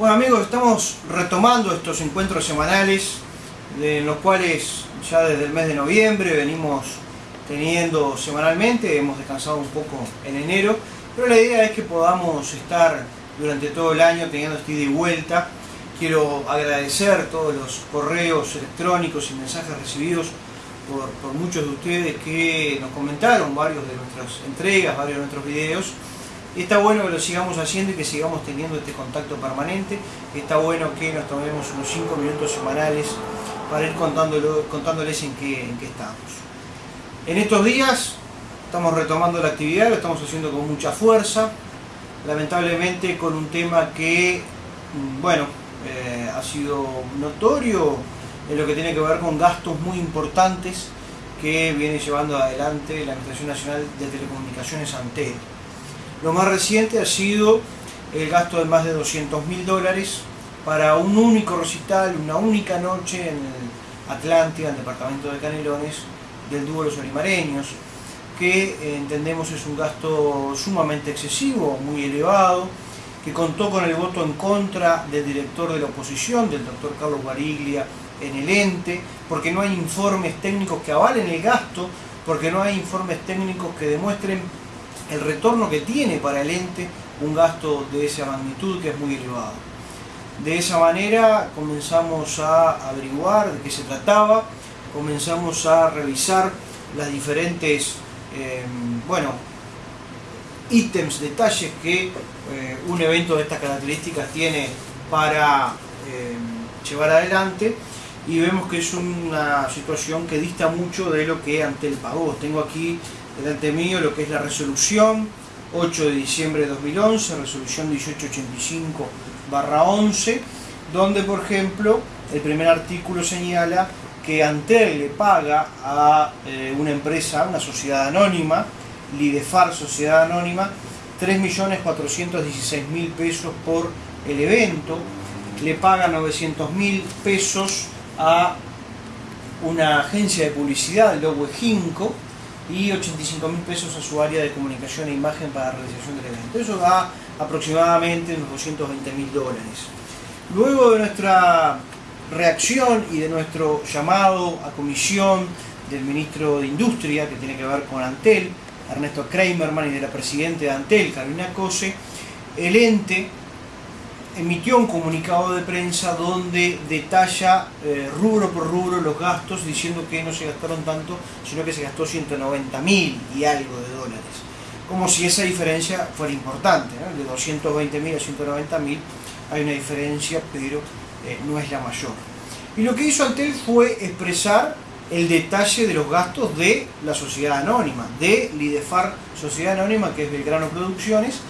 Bueno amigos, estamos retomando estos encuentros semanales en los cuales ya desde el mes de noviembre venimos teniendo semanalmente, hemos descansado un poco en enero, pero la idea es que podamos estar durante todo el año teniendo este ida y vuelta. Quiero agradecer todos los correos electrónicos y mensajes recibidos por, por muchos de ustedes que nos comentaron varios de nuestras entregas, varios de nuestros videos Está bueno que lo sigamos haciendo y que sigamos teniendo este contacto permanente. Está bueno que nos tomemos unos 5 minutos semanales para ir contándoles en qué, en qué estamos. En estos días estamos retomando la actividad, lo estamos haciendo con mucha fuerza, lamentablemente con un tema que, mm, bueno, eh, ha sido notorio en lo que tiene que ver con gastos muy importantes que viene llevando adelante la Administración Nacional de Telecomunicaciones Antel. Lo más reciente ha sido el gasto de más de 200 mil dólares para un único recital, una única noche en el Atlántida, en el departamento de Canelones, del dúo Los Olimareños, que eh, entendemos es un gasto sumamente excesivo, muy elevado, que contó con el voto en contra del director de la oposición, del doctor Carlos Bariglia, en el ente, porque no hay informes técnicos que avalen el gasto, porque no hay informes técnicos que demuestren el retorno que tiene para el ente un gasto de esa magnitud que es muy elevado. De esa manera comenzamos a averiguar de qué se trataba, comenzamos a revisar las diferentes em, bueno, ítems, detalles que eh, un evento de estas características tiene para em, llevar adelante y vemos que es una situación que dista mucho de lo que ante el pagó. Tengo aquí delante mío lo que es la resolución 8 de diciembre de 2011, resolución 1885-11, donde por ejemplo el primer artículo señala que Antel le paga a eh, una empresa, una sociedad anónima, Lidefar Sociedad Anónima, 3.416.000 pesos por el evento, le paga 900.000 pesos a una agencia de publicidad, el Logo Ejinco, y 85 mil pesos a su área de comunicación e imagen para la realización del evento. Eso da aproximadamente unos 220 mil dólares. Luego de nuestra reacción y de nuestro llamado a comisión del ministro de Industria, que tiene que ver con Antel, Ernesto Kramerman, y de la presidenta de Antel, Carolina Cose, el ente emitió un comunicado de prensa donde detalla eh, rubro por rubro los gastos diciendo que no se gastaron tanto, sino que se gastó 190 mil y algo de dólares. Como si esa diferencia fuera importante, de 220 mil a 190 mil hay una diferencia, pero eh, no es la mayor. Y lo que hizo Antel fue expresar el detalle de los gastos de la sociedad anónima, de Lidefar Sociedad Anónima, que es Belgrano Producciones,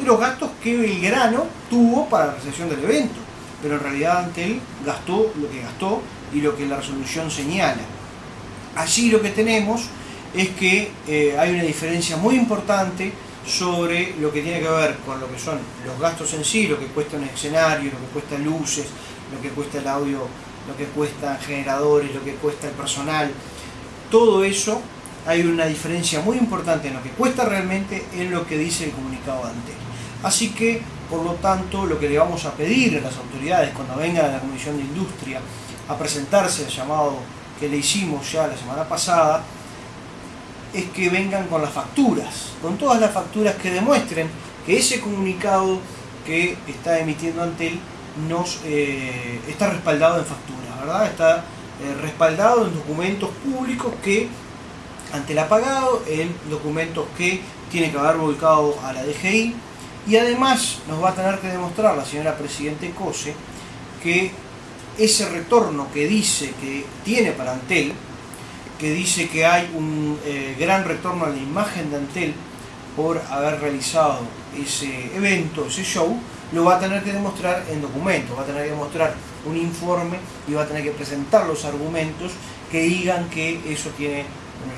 y los gastos que Belgrano tuvo para la recepción del evento. Pero en realidad Antel gastó lo que gastó y lo que la resolución señala. Allí lo que tenemos es que eh, hay una diferencia muy importante sobre lo que tiene que ver con lo que son los gastos en sí, lo que cuesta un escenario, lo que cuesta luces, lo que cuesta el audio, lo que cuesta generadores, lo que cuesta el personal. Todo eso hay una diferencia muy importante en lo que cuesta realmente en lo que dice el comunicado de Antel. Así que, por lo tanto, lo que le vamos a pedir a las autoridades cuando vengan a la Comisión de Industria a presentarse el llamado que le hicimos ya la semana pasada, es que vengan con las facturas, con todas las facturas que demuestren que ese comunicado que está emitiendo Antel nos eh, está respaldado en facturas, ¿verdad? Está eh, respaldado en documentos públicos que Antel ha pagado, en documentos que tiene que haber volcado a la DGI, y además nos va a tener que demostrar la señora Presidente Cose que ese retorno que dice que tiene para Antel, que dice que hay un eh, gran retorno a la imagen de Antel por haber realizado ese evento, ese show, lo va a tener que demostrar en documentos, va a tener que demostrar un informe y va a tener que presentar los argumentos que digan que eso tiene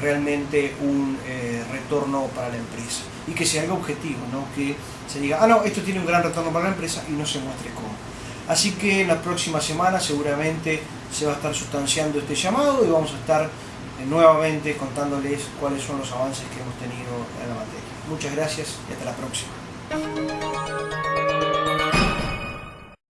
realmente un eh, retorno para la empresa y que sea algo objetivo, ¿no? que se diga, ah no, esto tiene un gran retorno para la empresa y no se muestre cómo. Así que en la próxima semana seguramente se va a estar sustanciando este llamado y vamos a estar eh, nuevamente contándoles cuáles son los avances que hemos tenido en la materia. Muchas gracias y hasta la próxima.